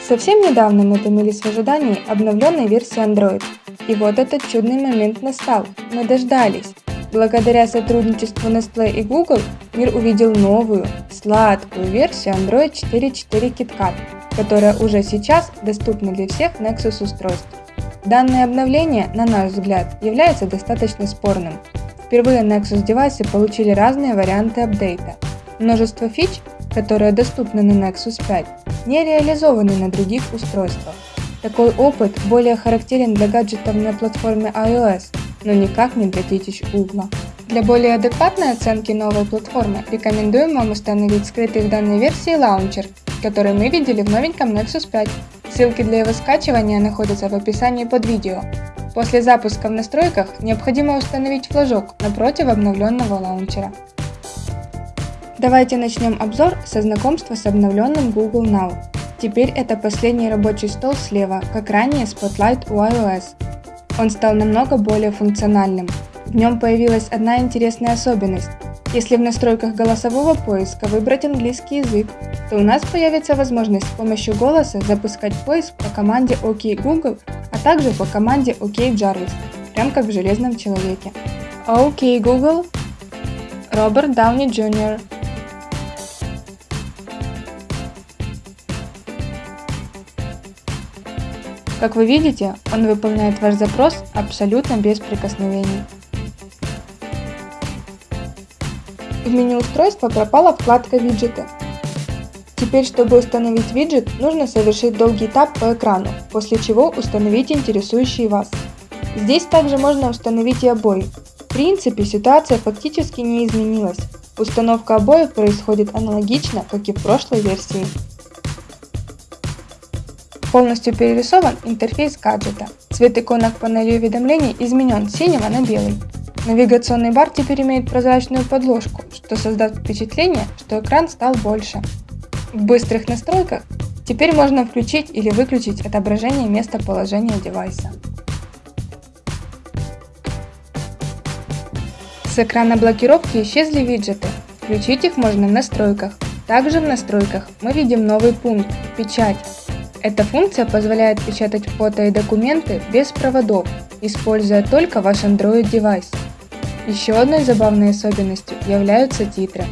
Совсем недавно мы томились в ожидании обновленной версии Android. И вот этот чудный момент настал. Мы дождались. Благодаря сотрудничеству Nestle и Google мир увидел новую, сладкую версию Android 4.4 KitKat, которая уже сейчас доступна для всех Nexus устройств. Данное обновление, на наш взгляд, является достаточно спорным. Впервые Nexus девайсы получили разные варианты апдейта. Множество фич, которые доступны на Nexus 5, не реализованы на других устройствах. Такой опыт более характерен для гаджетов на платформе iOS, но никак не для детищ Google. Для более адекватной оценки новой платформы рекомендуем вам установить скрытый в данной версии лаунчер, который мы видели в новеньком Nexus 5. Ссылки для его скачивания находятся в описании под видео. После запуска в настройках необходимо установить флажок напротив обновленного лаунчера. Давайте начнем обзор со знакомства с обновленным Google Now. Теперь это последний рабочий стол слева, как ранее Spotlight у iOS. Он стал намного более функциональным. В нем появилась одна интересная особенность. Если в настройках голосового поиска выбрать английский язык, то у нас появится возможность с помощью голоса запускать поиск по команде OK Google, а также по команде OK Jarvis, прям как в Железном Человеке. OK Google, Роберт Дауни Jr. Как вы видите, он выполняет ваш запрос абсолютно без прикосновений. В меню устройства пропала вкладка «Виджеты». Теперь, чтобы установить виджет, нужно совершить долгий тап по экрану, после чего установить интересующий вас. Здесь также можно установить и обои. В принципе, ситуация фактически не изменилась. Установка обоев происходит аналогично, как и в прошлой версии. Полностью перерисован интерфейс гаджета. Цвет иконок панели уведомлений изменен с синего на белый. Навигационный бар теперь имеет прозрачную подложку, что создаст впечатление, что экран стал больше. В быстрых настройках теперь можно включить или выключить отображение местоположения девайса. С экрана блокировки исчезли виджеты. Включить их можно в настройках. Также в настройках мы видим новый пункт «Печать», эта функция позволяет печатать фото и документы без проводов, используя только ваш Android девайс. Еще одной забавной особенностью являются титры.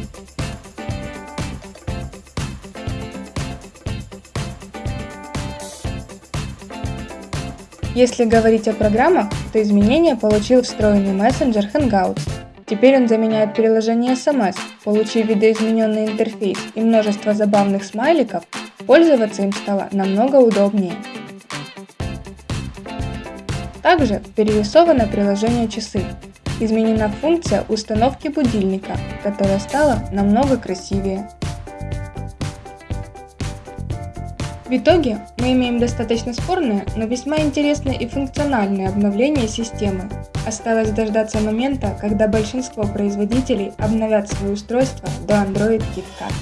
Если говорить о программах, то изменения получил встроенный мессенджер Hangouts. Теперь он заменяет приложение SMS, получив видоизмененный интерфейс и множество забавных смайликов, Пользоваться им стало намного удобнее. Также перерисовано приложение «Часы». Изменена функция установки будильника, которая стала намного красивее. В итоге мы имеем достаточно спорное, но весьма интересное и функциональное обновление системы. Осталось дождаться момента, когда большинство производителей обновят свои устройства до Android KitKat.